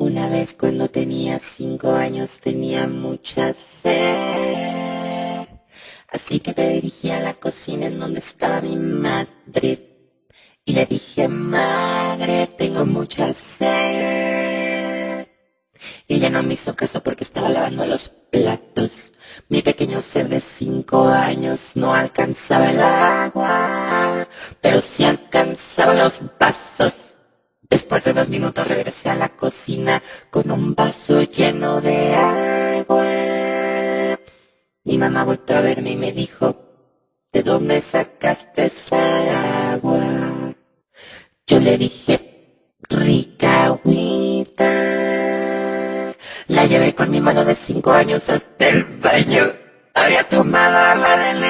Una vez cuando tenía cinco años tenía mucha sed. Así que me dirigí a la cocina en donde estaba mi madre. Y le dije, madre, tengo mucha sed. Y ella no me hizo caso porque estaba lavando los platos. Mi pequeño ser de cinco años no alcanzaba el agua, pero sí alcanzaba los vasos. Después de unos minutos regresé a la cocina con un vaso lleno de agua. Mi mamá volvió a verme y me dijo, ¿de dónde sacaste esa agua? Yo le dije, rica agüita. La llevé con mi mano de cinco años hasta el baño. Había tomado agua del